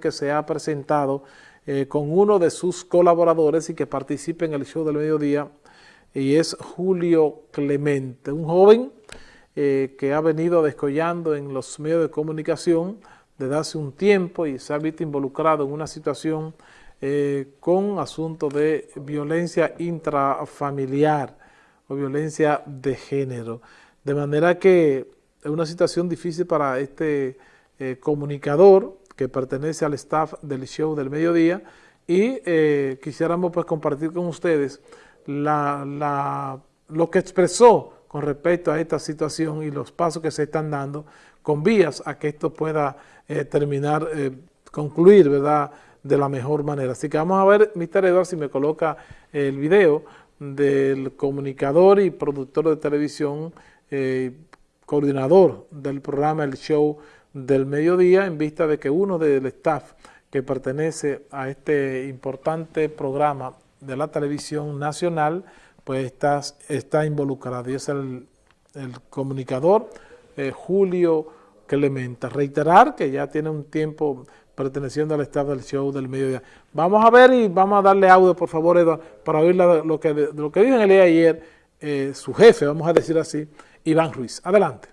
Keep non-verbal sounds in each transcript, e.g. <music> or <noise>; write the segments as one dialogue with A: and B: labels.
A: que se ha presentado eh, con uno de sus colaboradores y que participa en el show del mediodía, y es Julio Clemente, un joven eh, que ha venido descollando en los medios de comunicación desde hace un tiempo y se ha visto involucrado en una situación eh, con asuntos de violencia intrafamiliar o violencia de género. De manera que es una situación difícil para este comunicador, que pertenece al staff del show del mediodía y eh, quisiéramos pues compartir con ustedes lo que expresó con respecto a esta situación y los pasos que se están dando con vías a que esto pueda eh, terminar, eh, concluir, ¿verdad?, de la mejor manera. Así que vamos a ver, Mr. Edward, si me coloca el video del comunicador y productor de televisión, coordinador del programa El Show del mediodía en vista de que uno del staff que pertenece a este importante programa de la televisión nacional pues está, está involucrado y es el, comunicador eh, Julio Clemente. Reiterar que ya tiene un tiempo perteneciendo al staff del show del mediodía. Vamos a ver y vamos a darle audio, por favor, Eduardo, para oír lo que, lo que dijo en el día de ayer eh, su jefe, vamos a decir así, Iván Ruiz. Adelante.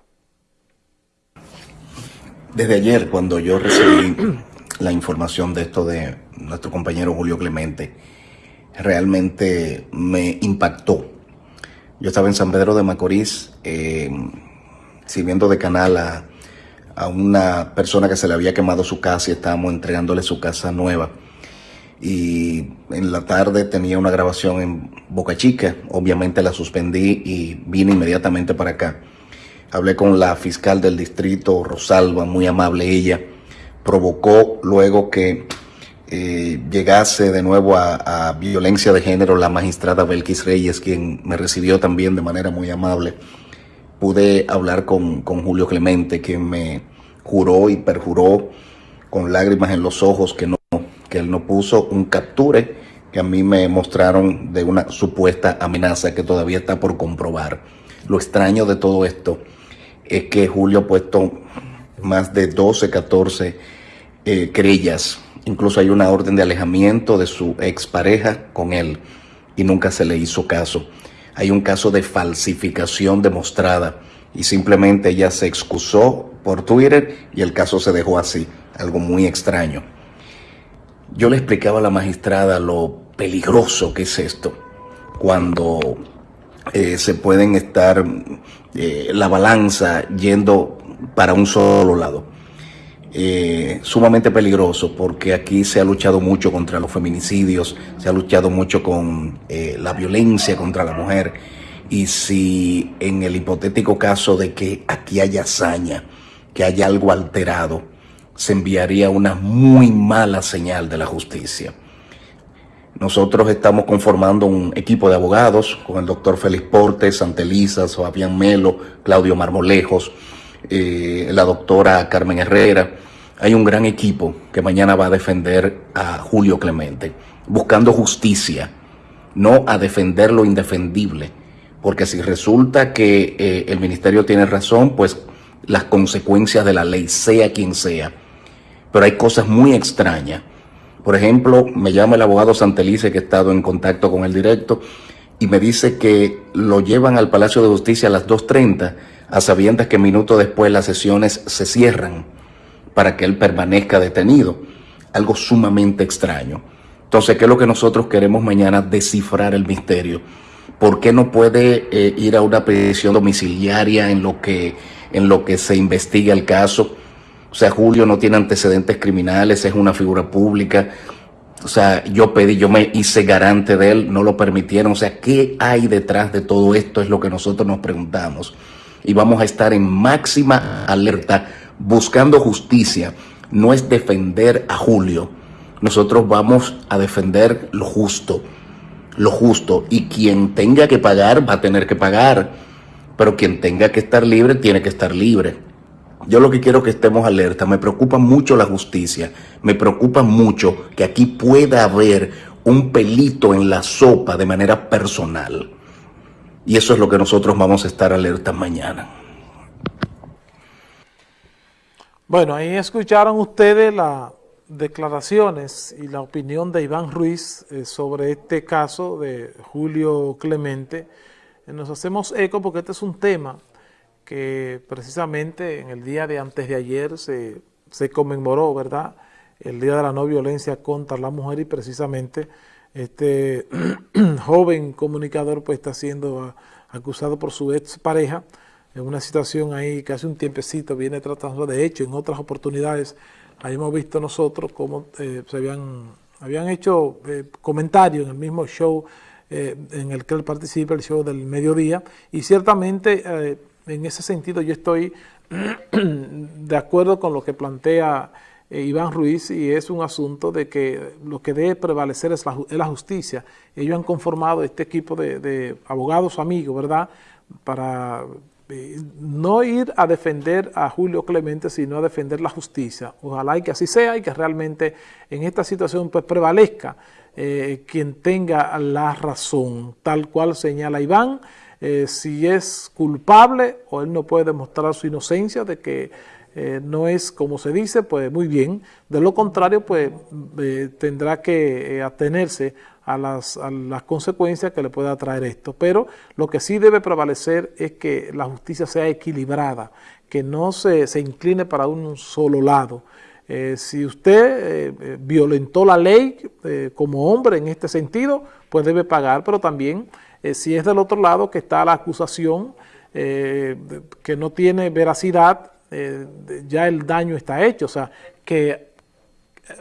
B: Desde ayer, cuando yo recibí <clears throat> la información de esto de nuestro compañero Julio Clemente, realmente me impactó. Yo estaba en San Pedro de Macorís eh, sirviendo de canal a, a, una persona que se le había quemado su casa y estábamos entregándole su casa nueva. Y en la tarde tenía una grabación en Boca Chica, obviamente la suspendí y vine inmediatamente para acá. Hablé con la fiscal del distrito, Rosalba, muy amable ella. Provocó luego que eh, llegase de nuevo a, violencia de género la magistrada Belkis Reyes, quien me recibió también de manera muy amable. Pude hablar con, con Julio Clemente, quien me juró y perjuró con lágrimas en los ojos que, no, que él no puso un capture que a mí me mostraron de una supuesta amenaza que todavía está por comprobar. Lo extraño de todo esto es que Julio ha puesto más de 12, 14 eh, querellas. Incluso hay una orden de alejamiento de su expareja con él y nunca se le hizo caso. Hay un caso de falsificación demostrada y simplemente ella se excusó por Twitter y el caso se dejó así, algo muy extraño. Yo le explicaba a la magistrada lo peligroso que es esto, cuando eh, se pueden estar eh, la balanza yendo para un solo lado. Eh, sumamente peligroso porque aquí se ha luchado mucho contra los feminicidios, se ha luchado mucho con la violencia contra la mujer y si en el hipotético caso de que aquí haya hazaña, que haya algo alterado, se enviaría una muy mala señal de la justicia. Nosotros estamos conformando un equipo de abogados con el doctor Félix Portes, Santelisa, Fabián Melo, Claudio Marmolejos, eh, la doctora Carmen Herrera. Hay un gran equipo que mañana va a defender a Julio Clemente, buscando justicia, no a defender lo indefendible. Porque si resulta que eh, el ministerio tiene razón, pues las consecuencias de la ley, sea quien sea. Pero hay cosas muy extrañas por ejemplo, me llama el abogado Santelice, que ha estado en contacto con el directo, y me dice que lo llevan al Palacio de Justicia a las 2.30, a sabiendas que minutos después las sesiones se cierran para que él permanezca detenido. Algo sumamente extraño. Entonces, ¿qué es lo que nosotros queremos mañana? Descifrar el misterio. ¿Por qué no puede eh, ir a una petición domiciliaria en lo que, en lo que se investiga el caso? O sea, Julio no tiene antecedentes criminales, es una figura pública. O sea, yo pedí, yo me hice garante de él, no lo permitieron. O sea, ¿qué hay detrás de todo esto? Es lo que nosotros nos preguntamos. Y vamos a estar en máxima alerta buscando justicia. No es defender a Julio. Nosotros vamos a defender lo justo. Lo justo. Y quien tenga que pagar, va a tener que pagar. Pero quien tenga que estar libre, tiene que estar libre. Yo lo que quiero que estemos alerta. Me preocupa mucho la justicia. Me preocupa mucho que aquí pueda haber un pelito en la sopa de manera personal. Y eso es lo que nosotros vamos a estar alerta mañana.
A: Bueno, ahí escucharon ustedes la, declaraciones y la opinión de Iván Ruiz eh, sobre este caso de Julio Clemente, eh, nos hacemos eco porque este es un tema que precisamente en el día de antes de ayer se, se conmemoró, ¿verdad?, el Día de la No Violencia contra la Mujer y precisamente este <clears throat> joven comunicador pues está siendo acusado por su ex pareja en una situación ahí que hace un tiempecito viene tratando, de hecho en otras oportunidades ahí hemos visto nosotros cómo eh, se habían, habían hecho eh, comentarios en el mismo show eh, en el que él participa, el show del mediodía, y ciertamente en ese sentido yo estoy <clears throat> de acuerdo con lo que plantea eh, Iván Ruiz y es un asunto de que lo que debe prevalecer es la, justicia. Ellos han conformado este equipo de, abogados amigos, ¿verdad?, para eh, no ir a defender a Julio Clemente, sino a defender la justicia. Ojalá y que así sea y que realmente en esta situación pues prevalezca eh, quien tenga la razón, tal cual señala Iván, si es culpable o él no puede demostrar su inocencia de que eh, no es como se dice, pues muy bien. De lo contrario, pues eh, tendrá que eh, atenerse a las, consecuencias que le pueda traer esto. Pero lo que sí debe prevalecer es que la justicia sea equilibrada, que no se, incline para un solo lado. si usted violentó la ley como hombre en este sentido, pues debe pagar, pero también si es del otro lado que está la acusación que no tiene veracidad, eh, ya el daño está hecho. O sea, que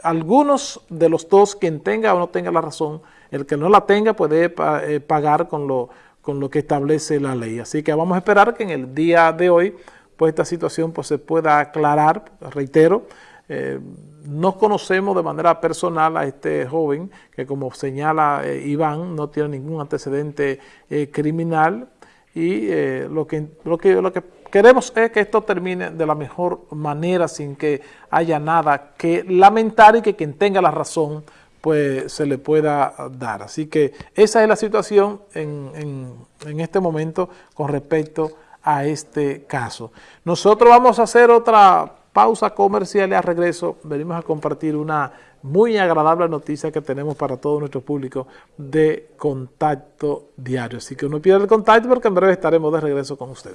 A: algunos de los dos, quien tenga o no tenga la razón, el que no la tenga puede eh, pagar con lo, con lo que establece la ley. Así que vamos a esperar que en el día de hoy pues esta situación pues, se pueda aclarar, reitero, eh, no conocemos de manera personal a este joven que como señala Iván no tiene ningún antecedente criminal y lo, que, lo, que, lo que Queremos que esto termine de la mejor manera sin que haya nada que lamentar y que quien tenga la razón pues se le pueda dar. Así que esa es la situación en, en este momento con respecto a este caso. Nosotros vamos a hacer otra pausa comercial y a regreso venimos a compartir una muy agradable noticia que tenemos para todo nuestro público de contacto diario. Así que no pierda el contacto porque en breve estaremos de regreso con ustedes.